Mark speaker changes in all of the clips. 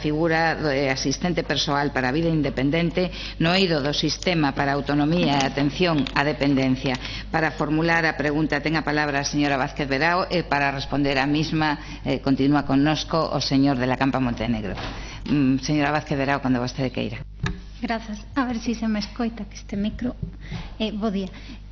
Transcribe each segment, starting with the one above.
Speaker 1: figura do asistente persoal para a vida independente no eido do sistema para a autonomía e atención á dependencia. Para formular a pregunta ten a palabra a señora Vázquez Verao e para responder a mesma eh, continúa connosco o señor de la Campa Montenegro. Mm, señora Vázquez Verao, cando vostede queira.
Speaker 2: Grazas. A ver se si se me escoita que este micro. Eh, bo día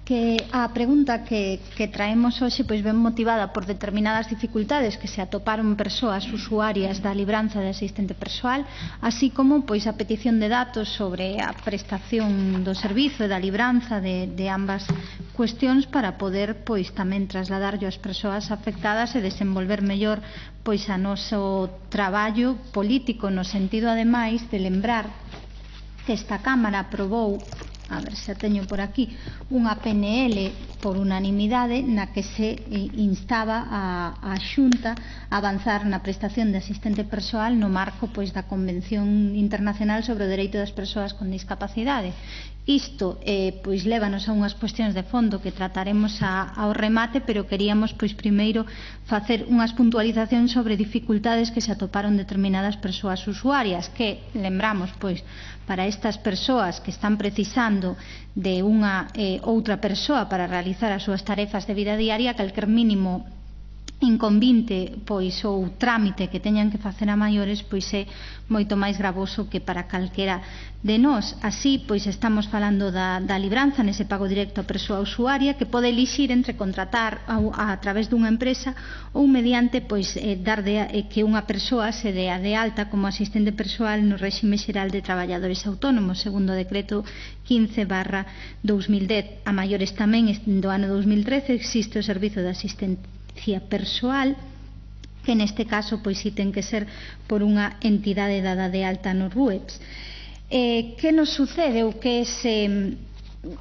Speaker 2: que a pregunta que, que traemos hoxe pois ben motivada por determinadas dificultades que se atoparon persoas usuarias da libranza de asistente persoal, así como pois a petición de datos sobre a prestación do servizo e da libranza de, de ambas cuestións para poder pois tamén trasladarlo ás persoas afectadas e desenvolver mellor pois a noso traballo político no sentido ademais de lembrar que esta Cámara aprobou a ver, xa teño por aquí, unha PNL por unanimidade na que se eh, instaba a, a Xunta a avanzar na prestación de asistente persoal no marco pois da Convención Internacional sobre o Dereito das Persoas con Discapacidade. Isto eh, pois lévanos a unhas cuestións de fondo que trataremos a, ao remate, pero queríamos pois primeiro facer unhas puntualizacións sobre dificultades que se atoparon determinadas persoas usuarias, que lembramos pois para estas persoas que están precisando de unha eh, outra persoa para realizar as súas tarefas de vida diaria, calquer mínimo inconvinte, pois o trámite que teñan que facer a maiores, pois é moito máis gravoso que para calquera de nós. Así, pois estamos falando da, da libranza nese pago directo a persoa usuaria que pode elixir entre contratar a, a, a través dunha empresa ou mediante pois eh, dar de, eh, que unha persoa se dea de alta como asistente persoal no réxime xeral de traballadores autónomos, segundo o decreto 15 barra 2010. A maiores tamén do ano 2013 existe o servizo de asistente asistencia persoal que neste caso pois si ten que ser por unha entidade dada de alta no RUEPS. Eh, que nos sucede ou que se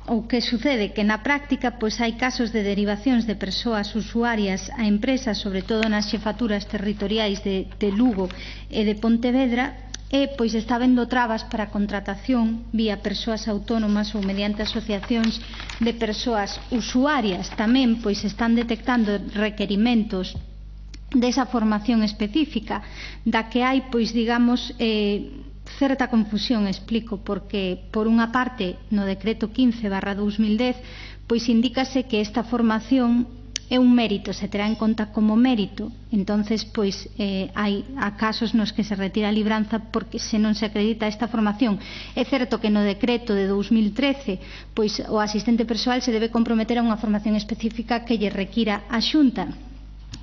Speaker 2: o que sucede que na práctica pois hai casos de derivacións de persoas usuarias a empresas, sobre todo nas xefaturas territoriais de, de Lugo e de Pontevedra, e pois está vendo trabas para a contratación vía persoas autónomas ou mediante asociacións de persoas usuarias. Tamén pois están detectando requerimentos desa formación específica, da que hai pois digamos eh, certa confusión, explico, porque por unha parte no decreto 15/2010 pois indícase que esta formación é un mérito, se terá en conta como mérito, entonces pois eh, hai a casos nos que se retira a libranza porque se non se acredita esta formación. É certo que no decreto de 2013, pois o asistente persoal se debe comprometer a unha formación específica que lle requira a Xunta,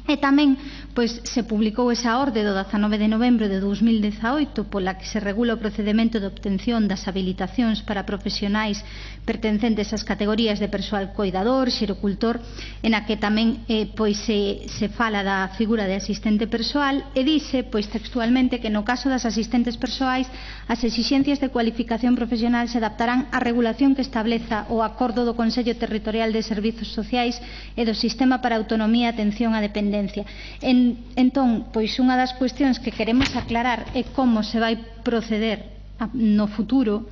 Speaker 2: E tamén pois se publicou esa orde do 19 de novembro de 2018 pola que se regula o procedimento de obtención das habilitacións para profesionais pertencentes ás categorías de persoal coidador, xerocultor, en a que tamén eh, pois se, se fala da figura de asistente persoal e dice pois textualmente que no caso das asistentes persoais as exixencias de cualificación profesional se adaptarán á regulación que estableza o acordo do Consello Territorial de Servizos Sociais e do Sistema para a Autonomía e Atención á Dependencia dependencia. En, entón, pois unha das cuestións que queremos aclarar é como se vai proceder no futuro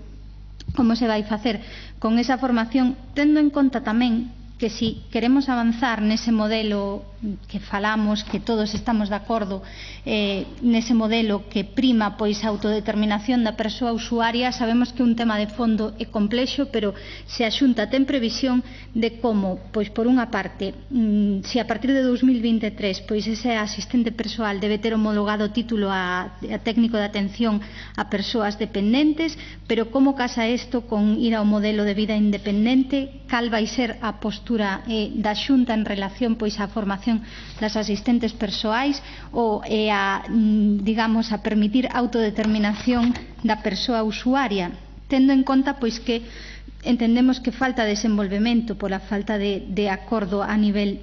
Speaker 2: como se vai facer con esa formación, tendo en conta tamén que si queremos avanzar nese modelo que falamos, que todos estamos de acordo, eh, nese modelo que prima pois a autodeterminación da persoa usuaria, sabemos que un tema de fondo é complexo, pero se a Xunta ten previsión de como, pois por unha parte, mm, se a partir de 2023 pois ese asistente persoal debe ter homologado título a, a técnico de atención a persoas dependentes, pero como casa isto con ir ao modelo de vida independente, cal vai ser a postura postura eh, da Xunta en relación pois á formación das asistentes persoais ou eh, a, mm, digamos, a permitir autodeterminación da persoa usuaria, tendo en conta pois que entendemos que falta desenvolvemento pola falta de, de acordo a nivel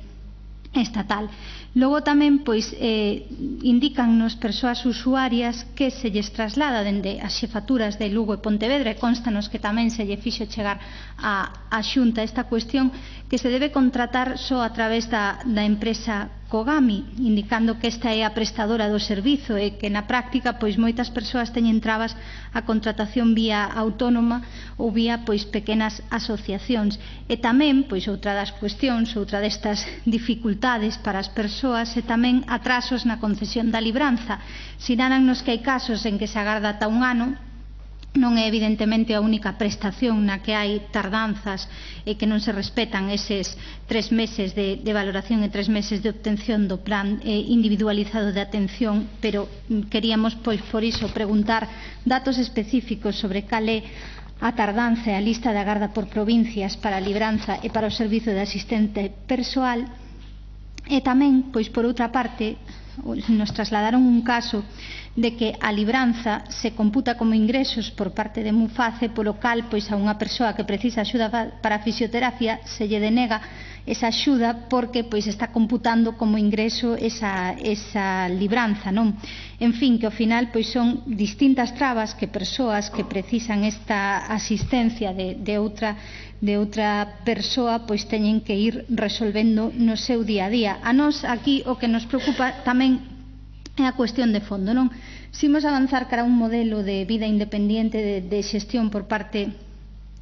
Speaker 2: estatal. Logo tamén pois eh, indícannos persoas usuarias que se lles traslada dende as xefaturas de Lugo e Pontevedra e constanos que tamén se lle fixo chegar a, a xunta esta cuestión que se debe contratar só a través da, da empresa Cogami, indicando que esta é a prestadora do servizo e que na práctica pois moitas persoas teñen trabas a contratación vía autónoma ou vía pois pequenas asociacións. E tamén, pois outra das cuestións, outra destas dificultades para as persoas e tamén atrasos na concesión da libranza. Sinalannos que hai casos en que se agarda ata un ano non é evidentemente a única prestación na que hai tardanzas e que non se respetan eses tres meses de, de valoración e tres meses de obtención do plan eh, individualizado de atención, pero mm, queríamos, pois, por iso, preguntar datos específicos sobre cal é a tardanza e a lista de agarda por provincias para a libranza e para o servizo de asistente persoal. E tamén, pois por outra parte, nos trasladaron un caso de que a libranza se computa como ingresos por parte de Muface, polo cal, pois a unha persoa que precisa axuda para a fisioterapia se lle denega esa axuda porque pois está computando como ingreso esa, esa libranza, non? En fin, que ao final pois son distintas trabas que persoas que precisan esta asistencia de, de outra de outra persoa pois teñen que ir resolvendo no seu día a día. A nós aquí o que nos preocupa tamén é a cuestión de fondo, non? Simos avanzar cara un modelo de vida independente de, de xestión por parte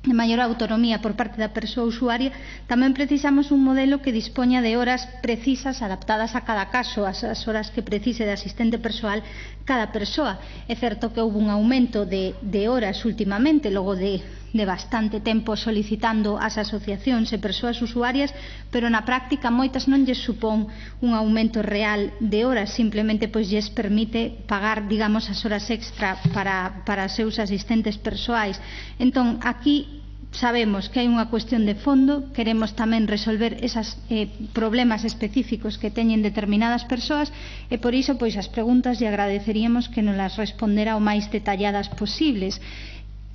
Speaker 2: de maior autonomía por parte da persoa usuaria, tamén precisamos un modelo que dispoña de horas precisas adaptadas a cada caso, as, as horas que precise de asistente persoal cada persoa. É certo que houve un aumento de, de horas últimamente, logo de de bastante tempo solicitando as asociacións e persoas usuarias, pero na práctica moitas non lles supón un aumento real de horas, simplemente pois lles permite pagar, digamos, as horas extra para, para seus asistentes persoais. Entón, aquí sabemos que hai unha cuestión de fondo, queremos tamén resolver esas eh, problemas específicos que teñen determinadas persoas e por iso pois as preguntas lle agradeceríamos que nos las respondera o máis detalladas posibles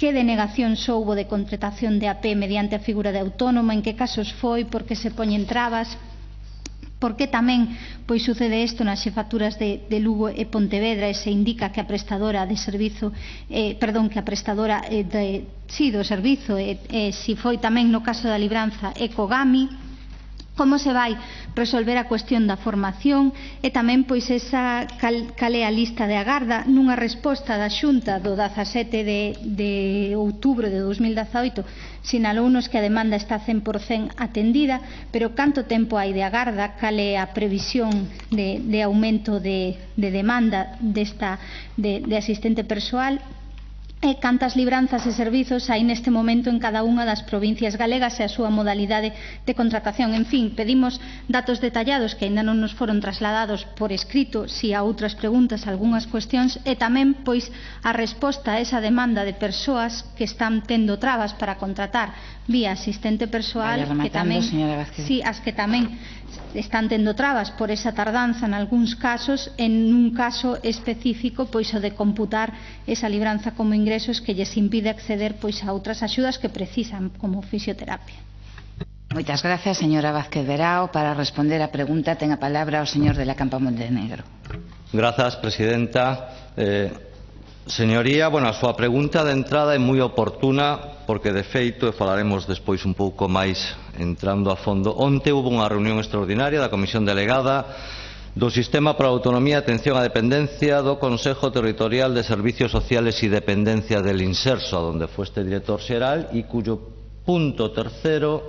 Speaker 2: que denegación soubo de contratación de AP mediante a figura de autónoma, en que casos foi, por que se poñen trabas, por que tamén pois sucede isto nas xefaturas de, de Lugo e Pontevedra e se indica que a prestadora de servizo eh, perdón, que a prestadora eh, de, sí, do servizo eh, eh, si foi tamén no caso da libranza Ecogami como se vai resolver a cuestión da formación e tamén pois esa cal, cal é a lista de agarda? Nunha resposta da Xunta do 17 de, de outubro de 2018 sinalounos que a demanda está 100% atendida pero canto tempo hai de agarda? Cal é a previsión de, de aumento de, de demanda desta, de, de asistente persoal? e cantas libranzas e servizos hai neste momento en cada unha das provincias galegas e a súa modalidade de contratación. En fin, pedimos datos detallados que aínda non nos foron trasladados por escrito, si a outras preguntas, algunhas cuestións, e tamén, pois, a resposta a esa demanda de persoas que están tendo trabas para contratar vía asistente persoal,
Speaker 1: que tamén,
Speaker 2: sí, as que tamén están tendo trabas por esa tardanza en algúns casos, en un caso específico, pois o de computar esa libranza como ingresos que lles impide acceder pois a outras axudas que precisan como fisioterapia.
Speaker 1: Moitas gracias, señora Vázquez Verao. Para responder á pregunta ten a palabra o señor de la Campa Montenegro.
Speaker 3: Grazas, presidenta. Eh, Señoría, bueno, a súa pregunta de entrada é moi oportuna porque de feito, e falaremos despois un pouco máis entrando a fondo, onte houve unha reunión extraordinaria da Comisión Delegada do Sistema para a Autonomía e Atención á Dependencia do Consejo Territorial de Servicios Sociales e Dependencia del Inserso, onde foi este director xeral e cuyo punto tercero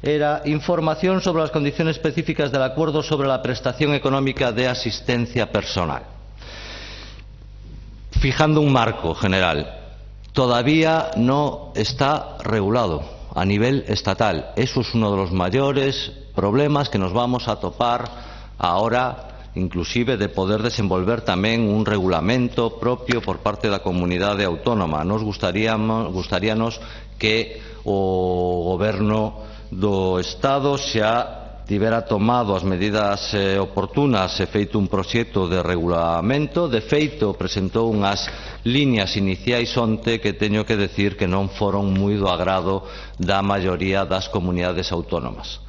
Speaker 3: era información sobre as condiciones específicas del acuerdo sobre la prestación económica de asistencia personal fijando un marco general. Todavía no está regulado a nivel estatal. Eso es uno de los mayores problemas que nos vamos a topar ahora inclusive de poder desenvolver tamén un regulamento propio por parte da comunidade autónoma. Nos gustaríamos, gustaríanos que o goberno do Estado xa tivera tomado as medidas eh, oportunas e feito un proxecto de regulamento. De feito, presentou unhas líneas iniciais onte que teño que decir que non foron moi do agrado da maioría das comunidades autónomas.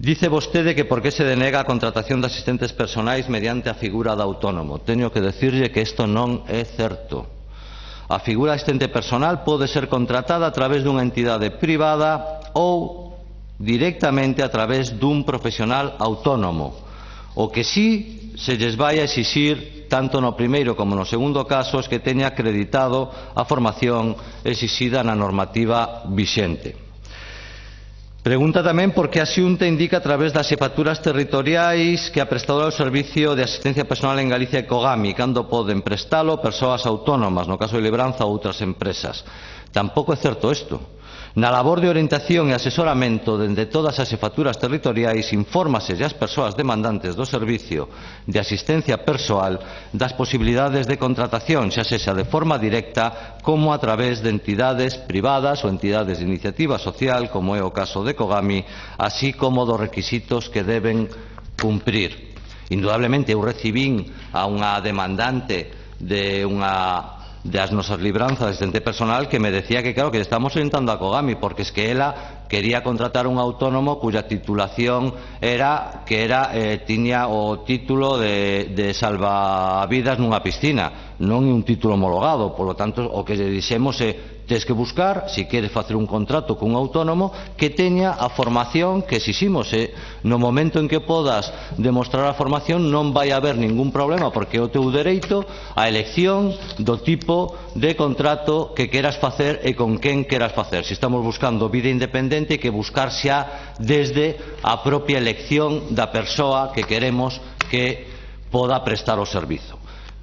Speaker 3: Dice vostede que por que se denega a contratación de asistentes personais mediante a figura de autónomo. Teño que decirlle que isto non é certo. A figura asistente personal pode ser contratada a través dunha entidade privada ou directamente a través dun profesional autónomo. O que sí se lles vai a exixir, tanto no primeiro como no segundo caso, es que teña acreditado a formación exixida na normativa vixente. Pregunta tamén por que a Xunta indica a través das xefaturas territoriais que a prestadora do Servicio de Asistencia Personal en Galicia e Cogami, cando poden prestalo persoas autónomas, no caso de Lebranza ou outras empresas. Tampouco é certo isto. Na labor de orientación e asesoramento dende todas as xefaturas territoriais infórmase as persoas demandantes do servicio de asistencia persoal das posibilidades de contratación, xa sexa de forma directa como a través de entidades privadas ou entidades de iniciativa social, como é o caso de Cogami, así como dos requisitos que deben cumprir. Indudablemente eu recibín a unha demandante de unha das nosas libranzas de xente personal que me decía que claro que estamos orientando a Kogami porque es que ela quería contratar un autónomo cuya titulación era que era eh, tiña o título de, de salvavidas nunha piscina non é un título homologado. Polo tanto o que lle dixemos é Tens que buscar, se queres facer un contrato cun autónomo, que teña a formación que exiximos. E no momento en que podas demostrar a formación non vai haber ningún problema, porque é o teu dereito a elección do tipo de contrato que queras facer e con quen queras facer. Se estamos buscando vida independente, que buscar xa desde a propia elección da persoa que queremos que poda prestar o servizo.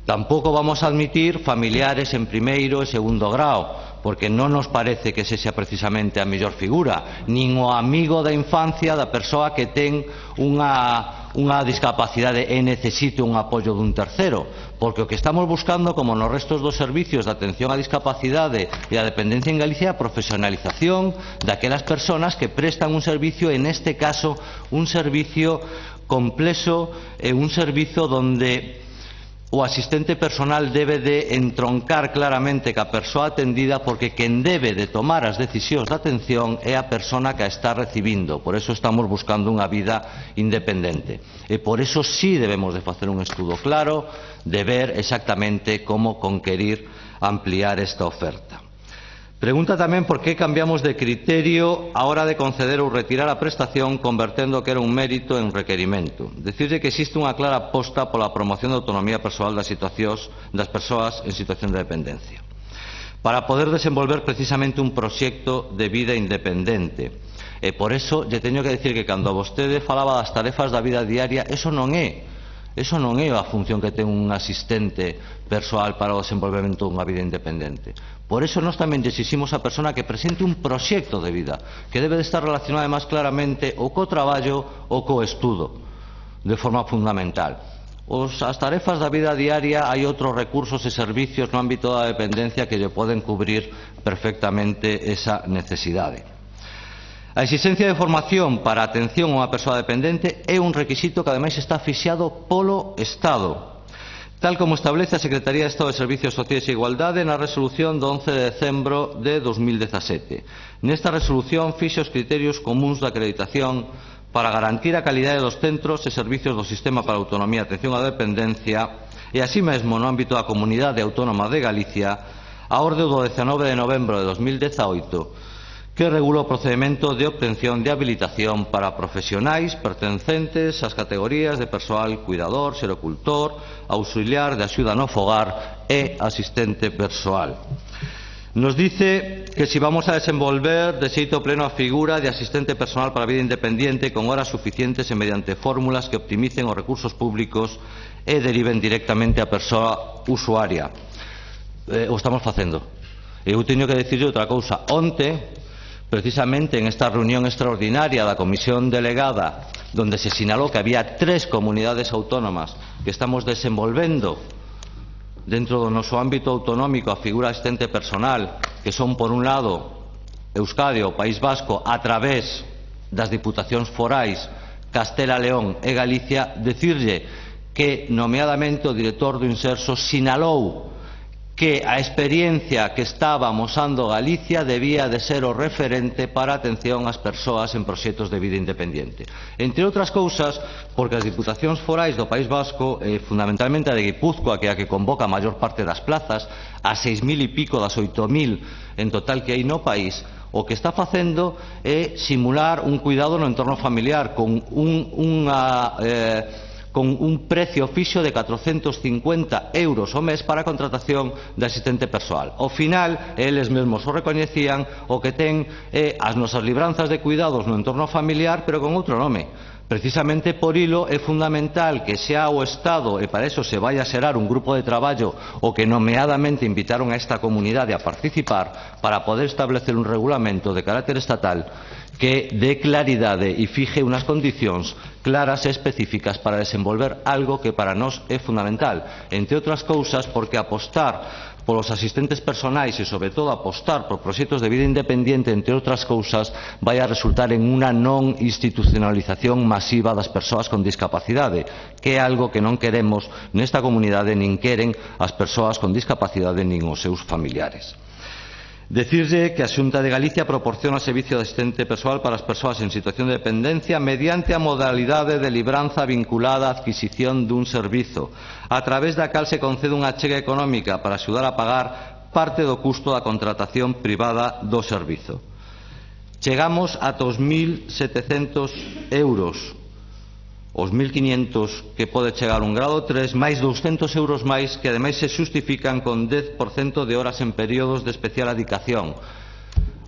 Speaker 3: Tampouco vamos a admitir familiares en primeiro e segundo grao, porque non nos parece que sexa precisamente a mellor figura, nin o amigo da infancia da persoa que ten unha, unha discapacidade e necesite un apoio dun tercero, porque o que estamos buscando, como nos restos dos servicios de atención á discapacidade e a dependencia en Galicia, a profesionalización daquelas persoas que prestan un servicio, en este caso, un servicio complexo e un servizo donde o asistente personal debe de entroncar claramente ca persoa atendida porque quen debe de tomar as decisións de atención é a persona que a está recibindo. Por eso estamos buscando unha vida independente. E por eso sí debemos de facer un estudo claro de ver exactamente como conquerir ampliar esta oferta. Pregunta tamén por que cambiamos de criterio a hora de conceder ou retirar a prestación convertendo que era un mérito en un requerimento. Decirle que existe unha clara aposta pola promoción da autonomía persoal das, situacións, das persoas en situación de dependencia para poder desenvolver precisamente un proxecto de vida independente. E por eso lle teño que decir que cando vostede falaba das tarefas da vida diaria, eso non é Eso non é a función que ten un asistente persoal para o desenvolvemento dunha vida independente. Por eso nós tamén desiximos a persona que presente un proxecto de vida, que debe de estar relacionada máis claramente ou co traballo ou co estudo, de forma fundamental. Os, as tarefas da vida diaria hai outros recursos e servicios no ámbito da dependencia que lle poden cubrir perfectamente esa necesidade. A exigencia de formación para a atención a unha persoa dependente é un requisito que ademais está fixado polo Estado, tal como establece a Secretaría de Estado de Servicios Sociais e Igualdade na resolución do 11 de decembro de 2017. Nesta resolución fixa os criterios comuns da acreditación para garantir a calidade dos centros e servicios do Sistema para a Autonomía e Atención á Dependencia e, así mesmo, no ámbito da Comunidade Autónoma de Galicia, a orde do 19 de novembro de 2018, que regula o procedimento de obtención de habilitación para profesionais pertencentes ás categorías de persoal cuidador, xerocultor, auxiliar de axuda no fogar e asistente persoal. Nos dice que si vamos a desenvolver de xeito pleno a figura de asistente personal para a vida independente con horas suficientes e mediante fórmulas que optimicen os recursos públicos e deriven directamente á persoa usuaria. Eh, o estamos facendo. Eu teño que decirle outra cousa. Onte, Precisamente en esta reunión extraordinaria da Comisión Delegada, donde se sinalou que había tres comunidades autónomas que estamos desenvolvendo dentro do noso ámbito autonómico a figura asistente personal, que son, por un lado, Euskadi o País Vasco, a través das diputacións forais Castela León e Galicia, decirlle que, nomeadamente, o director do Inserso sinalou que a experiencia que estaba mosando Galicia debía de ser o referente para a atención ás persoas en proxectos de vida independente. Entre outras cousas, porque as diputacións forais do País Vasco, eh, fundamentalmente a de Guipúzcoa, que é a que convoca a maior parte das plazas, a 6.000 e pico das 8.000 en total que hai no país, o que está facendo é simular un cuidado no entorno familiar con un, unha... Eh, con un precio fixo de 450 euros ao mes para a contratación de asistente persoal. Ao final, eles mesmos o recoñecían, o que ten é as nosas libranzas de cuidados no entorno familiar, pero con outro nome. Precisamente por hilo é fundamental que xa o Estado, e para eso se vai a xerar un grupo de traballo o que nomeadamente invitaron a esta comunidade a participar para poder establecer un regulamento de carácter estatal que dé claridade e fixe unhas condicións claras e específicas para desenvolver algo que para nós é fundamental, entre outras cousas porque apostar polos asistentes personais e, sobre todo, apostar por proxectos de vida independiente, entre outras cousas, vai a resultar en unha non institucionalización masiva das persoas con discapacidade, que é algo que non queremos nesta comunidade nin queren as persoas con discapacidade nin os seus familiares. Decirlle que a Xunta de Galicia proporciona servicio de asistente persoal para as persoas en situación de dependencia mediante a modalidade de libranza vinculada á adquisición dun servizo, a través da cal se concede unha chega económica para axudar a pagar parte do custo da contratación privada do servizo. Chegamos a 2.700 euros os 1.500 que pode chegar un grado 3, máis 200 euros máis que ademais se justifican con 10% de horas en períodos de especial adicación.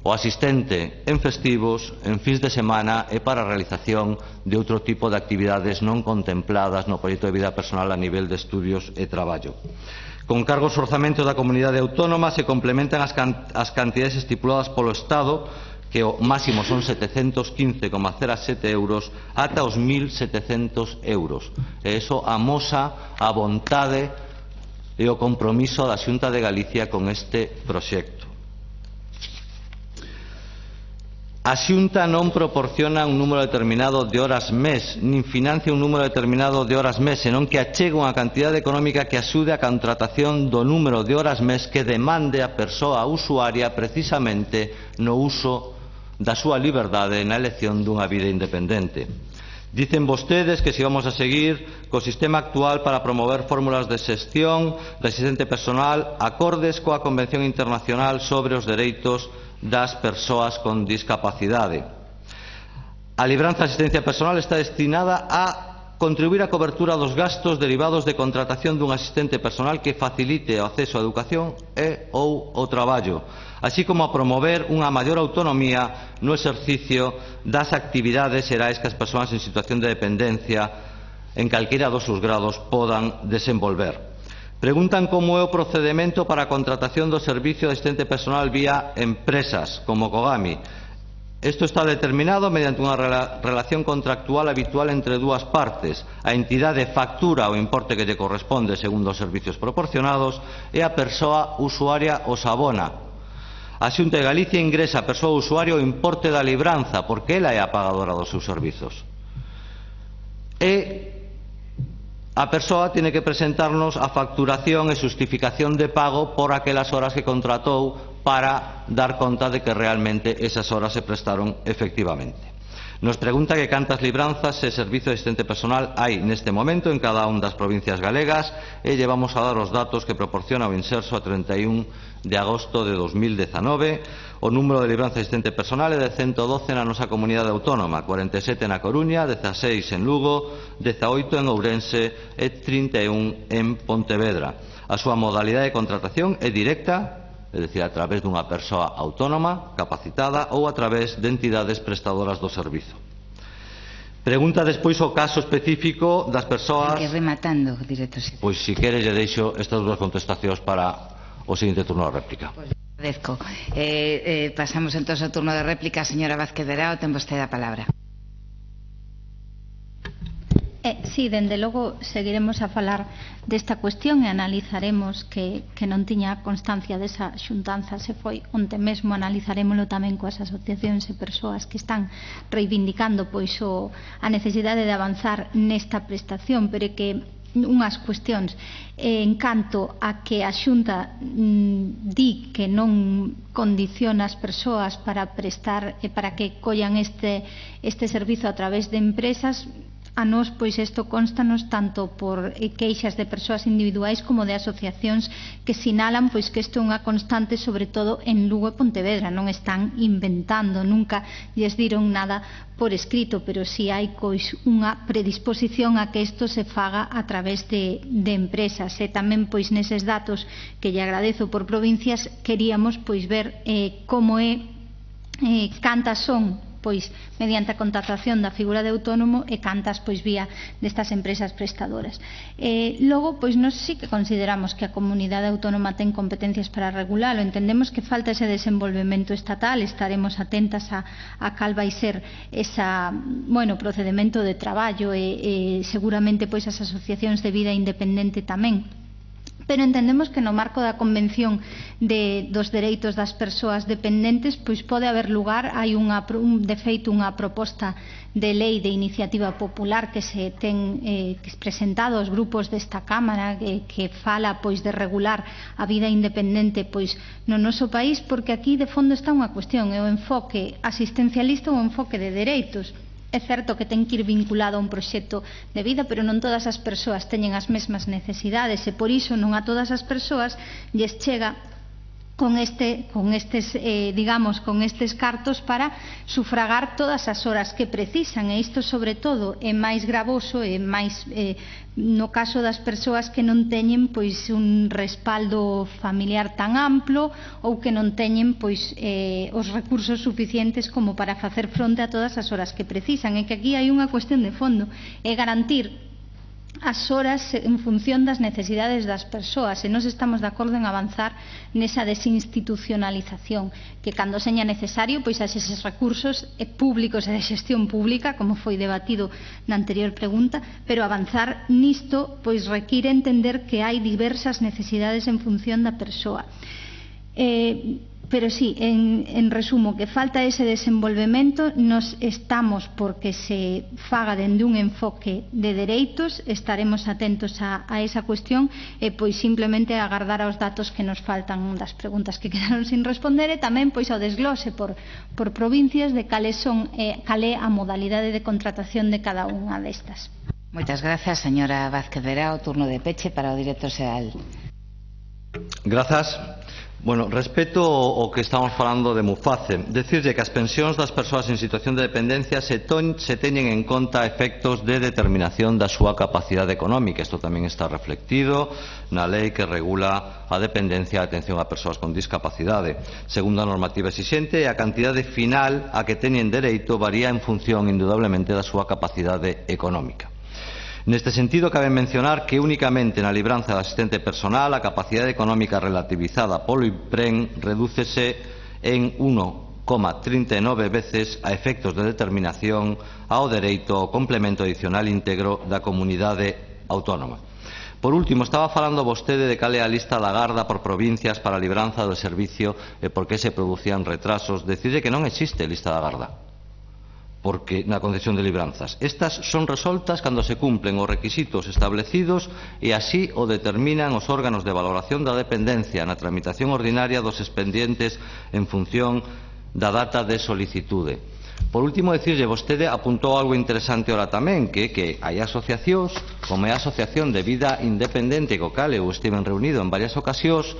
Speaker 3: O asistente en festivos, en fins de semana e para a realización de outro tipo de actividades non contempladas no proxecto de vida personal a nivel de estudios e traballo. Con cargos orzamento da comunidade autónoma se complementan as, can as cantidades estipuladas polo Estado que o máximo son 715,07 euros ata os 1.700 euros. E iso amosa a vontade e o compromiso da Xunta de Galicia con este proxecto. A Xunta non proporciona un número determinado de horas mes, nin financia un número determinado de horas mes, senón que achega unha cantidade económica que axude a contratación do número de horas mes que demande a persoa usuaria precisamente no uso da súa liberdade na elección dunha vida independente. Dicen vostedes que se vamos a seguir co sistema actual para promover fórmulas de xestión da existente personal acordes coa Convención Internacional sobre os Dereitos das Persoas con Discapacidade. A libranza de asistencia personal está destinada a contribuir á cobertura dos gastos derivados de contratación dun asistente personal que facilite o acceso á educación e ou o traballo, así como a promover unha maior autonomía no exercicio das actividades xerais que as persoas en situación de dependencia en calquera dos seus grados podan desenvolver. Preguntan como é o procedimento para a contratación do servicio de asistente personal vía empresas, como Cogami, Isto está determinado mediante unha relación contractual habitual entre dúas partes. A entidade factura o importe que lle corresponde segundo os servizos proporcionados e a persoa usuaria os abona. A Xunta de Galicia ingresa a persoa usuaria o importe da libranza porque ela é a pagadora dos seus servizos. E A persoa tiene que presentarnos a facturación e justificación de pago por aquelas horas que contratou para dar conta de que realmente esas horas se prestaron efectivamente. Nos pregunta que cantas libranzas e servizo de asistente personal hai neste momento en cada un das provincias galegas e llevamos a dar os datos que proporciona o Inserso a 31 de agosto de 2019. O número de libranza de asistente personal é de 112 na nosa comunidade autónoma, 47 na Coruña, 16 en Lugo, 18 en Ourense e 31 en Pontevedra. A súa modalidade de contratación é directa é dicir, a través dunha persoa autónoma, capacitada ou a través de entidades prestadoras do servizo. Pregunta despois o caso específico das persoas...
Speaker 1: Que rematando, director.
Speaker 3: Pois, se queres, lle deixo estas dúas contestacións para o seguinte turno de réplica.
Speaker 1: Pois, agradezco. Eh, eh, pasamos entón ao turno de réplica. Señora Vázquez Verao, ten vostede a palabra.
Speaker 2: Eh, sí, dende logo seguiremos a falar desta cuestión e analizaremos que, que non tiña constancia desa xuntanza. Se foi onte mesmo analizarémolo tamén coas asociacións e persoas que están reivindicando pois o, a necesidade de avanzar nesta prestación. Pero que unhas cuestións eh, en canto a que a Xunta mm, di que non condiciona as persoas para prestar e para que collan este, este servizo a través de empresas A nós, pois, isto constanos tanto por queixas de persoas individuais como de asociacións que sinalan pois que isto é unha constante, sobre todo en Lugo e Pontevedra. Non están inventando, nunca lles diron nada por escrito, pero si hai pois unha predisposición a que isto se faga a través de, de empresas. E tamén, pois, neses datos que lle agradezo por provincias, queríamos pois ver eh, como é eh, cantas son pois mediante a contratación da figura de autónomo e cantas pois vía destas empresas prestadoras. Eh, logo, pois nós sí que consideramos que a comunidade autónoma ten competencias para regulalo, entendemos que falta ese desenvolvemento estatal, estaremos atentas a, a cal vai ser esa, bueno, procedimento de traballo e, e seguramente pois as asociacións de vida independente tamén pero entendemos que no marco da Convención de, dos Dereitos das Persoas Dependentes pois pode haber lugar, hai unha, un, de feito unha proposta de lei de iniciativa popular que se ten eh, presentado aos grupos desta Cámara que, que fala pois de regular a vida independente pois no noso país porque aquí de fondo está unha cuestión, é o enfoque asistencialista ou o enfoque de dereitos. É certo que ten que ir vinculado a un proxecto de vida, pero non todas as persoas teñen as mesmas necesidades e por iso non a todas as persoas lles chega con este con estes eh, digamos con estes cartos para sufragar todas as horas que precisan. E isto sobre todo é máis gravoso e máis eh, no caso das persoas que non teñen pois un respaldo familiar tan amplo ou que non teñen pois eh, os recursos suficientes como para facer fronte a todas as horas que precisan. E que aquí hai unha cuestión de fondo. É garantir as horas en función das necesidades das persoas e nós estamos de acordo en avanzar nesa desinstitucionalización que cando seña necesario pois as eses recursos eh, públicos e de xestión pública como foi debatido na anterior pregunta pero avanzar nisto pois require entender que hai diversas necesidades en función da persoa. Eh, Pero sí, en, en resumo, que falta ese desenvolvemento, nos estamos porque se faga dende un enfoque de dereitos, estaremos atentos a, a esa cuestión e pois simplemente agardar aos datos que nos faltan das preguntas que quedaron sin responder e tamén pois ao desglose por, por provincias de cales son eh, calé a modalidade de contratación de cada unha destas.
Speaker 1: Moitas grazas, señora Vázquez Verá, o turno de peche para o director xeral.
Speaker 3: Grazas. Bueno, respecto ao que estamos falando de Muface, decirlle que as pensións das persoas en situación de dependencia se, ton, se teñen en conta efectos de determinación da súa capacidade económica. Isto tamén está reflectido na lei que regula a dependencia e a atención a persoas con discapacidade. Segundo a normativa exixente, a cantidade final a que teñen dereito varía en función, indudablemente, da súa capacidade económica. Neste sentido, cabe mencionar que únicamente na libranza de asistente personal a capacidade económica relativizada polo IPREN redúcese en 1,39 veces a efectos de determinación ao dereito ao complemento adicional íntegro da comunidade autónoma. Por último, estaba falando vostede de cal é a lista da Garda por provincias para a libranza do servicio e por que se producían retrasos. Decide que non existe lista da Garda porque na concesión de libranzas. Estas son resoltas cando se cumplen os requisitos establecidos e así o determinan os órganos de valoración da dependencia na tramitación ordinaria dos expedientes en función da data de solicitude. Por último, decirlle, vostede apuntou algo interesante ora tamén, que que hai asociacións, como é a Asociación de Vida Independente, co cal eu estiven reunido en varias ocasións,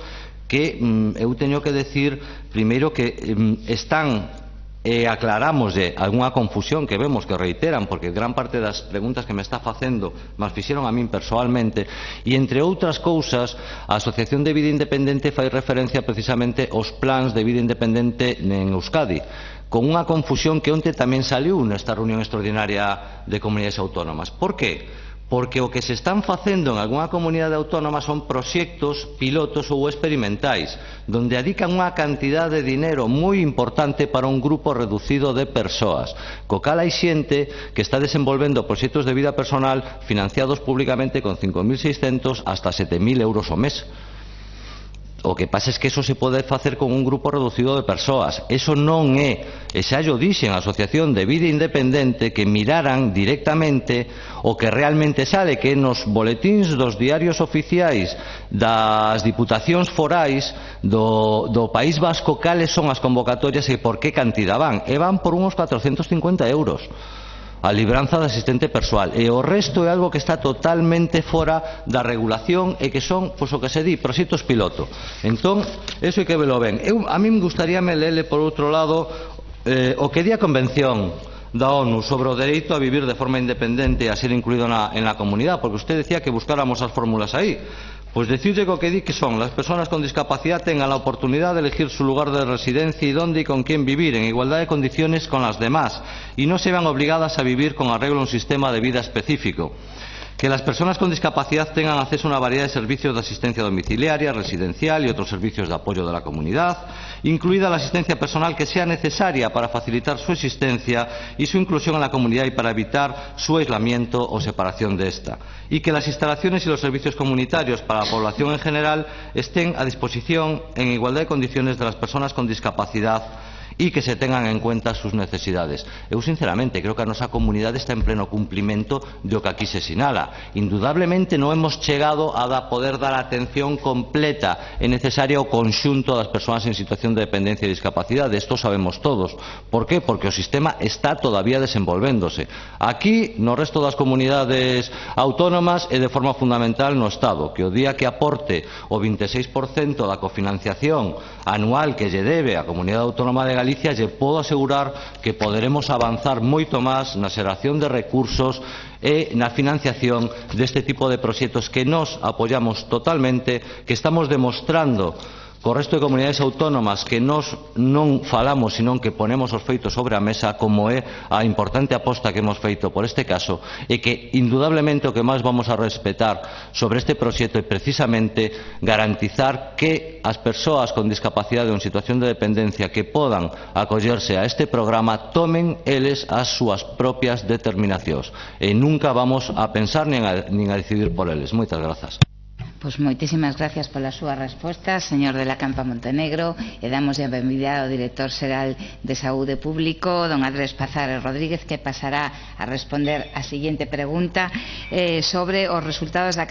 Speaker 3: que mm, eu teño que decir, primeiro, que mm, están e aclarámoslle algunha confusión que vemos que reiteran porque gran parte das preguntas que me está facendo mas fixeron a min persoalmente e entre outras cousas a Asociación de Vida Independente fai referencia precisamente aos plans de vida independente en Euskadi con unha confusión que onte tamén saliu nesta reunión extraordinaria de comunidades autónomas. Por que? porque o que se están facendo en algunha comunidade autónoma son proxectos pilotos ou experimentais, donde adican unha cantidad de dinero moi importante para un grupo reducido de persoas. Co cal hai xente que está desenvolvendo proxectos de vida personal financiados públicamente con 5.600 hasta 7.000 euros o mes. O que pasa é que eso se pode facer con un grupo reducido de persoas. Eso non é, e xa yo dixen a Asociación de Vida Independente, que miraran directamente o que realmente sale, que nos boletíns dos diarios oficiais das diputacións forais do, do País Vasco cales son as convocatorias e por que cantidad van. E van por unos 450 euros a libranza de asistente persoal. E o resto é algo que está totalmente fora da regulación e que son, pois o que se di, proxectos piloto. Entón, eso é que velo ben. Eu, a min gustaríame lele por outro lado eh, o que di a convención da ONU sobre o dereito a vivir de forma independente e a ser incluído na, en la comunidade porque usted decía que buscáramos as fórmulas aí. Pois decirle que o que di que son las personas con discapacidad tengan la oportunidad de elegir su lugar de residencia y dónde y con quién vivir en igualdad de condiciones con las demás y no se vean obligadas a vivir con arreglo a un sistema de vida específico. Que las personas con discapacidad tengan acceso a una variedad de servicios de asistencia domiciliaria, residencial y otros servicios de apoyo de la comunidad, incluida la asistencia personal que sea necesaria para facilitar su existencia y su inclusión en la comunidad y para evitar su aislamiento o separación de esta, y que las instalaciones y los servicios comunitarios para la población en general estén a disposición en igualdad de condiciones de las personas con discapacidad e que se tengan en cuenta as súas necesidades. Eu, sinceramente, creo que a nosa comunidade está en pleno cumplimento do que aquí se sinala. Indudablemente non hemos chegado a da poder dar a atención completa e necesaria ao conxunto das persoas en situación de dependencia e discapacidade. Isto sabemos todos. Por qué? Porque o sistema está todavía desenvolvéndose. Aquí, no resto das comunidades autónomas e de forma fundamental no Estado, que o día que aporte o 26% da cofinanciación anual que lle debe a Comunidade Autónoma de Galicia, lle podo asegurar que poderemos avanzar moito máis na xeración de recursos e na financiación deste tipo de proxectos que nos apoiamos totalmente, que estamos demostrando co resto de comunidades autónomas que nós non falamos, senón que ponemos os feitos sobre a mesa, como é a importante aposta que hemos feito por este caso, e que indudablemente o que máis vamos a respetar sobre este proxecto é precisamente garantizar que as persoas con discapacidade ou en situación de dependencia que podan acollerse a este programa tomen eles as súas propias determinacións e nunca vamos a pensar nin a, nin a decidir por eles. Moitas grazas.
Speaker 1: Pois moitísimas gracias pola súa resposta, señor de la Campa Montenegro, e damos a benvida ao director xeral de Saúde Público, don Andrés Pazares Rodríguez, que pasará a responder a seguinte pregunta eh, sobre os resultados da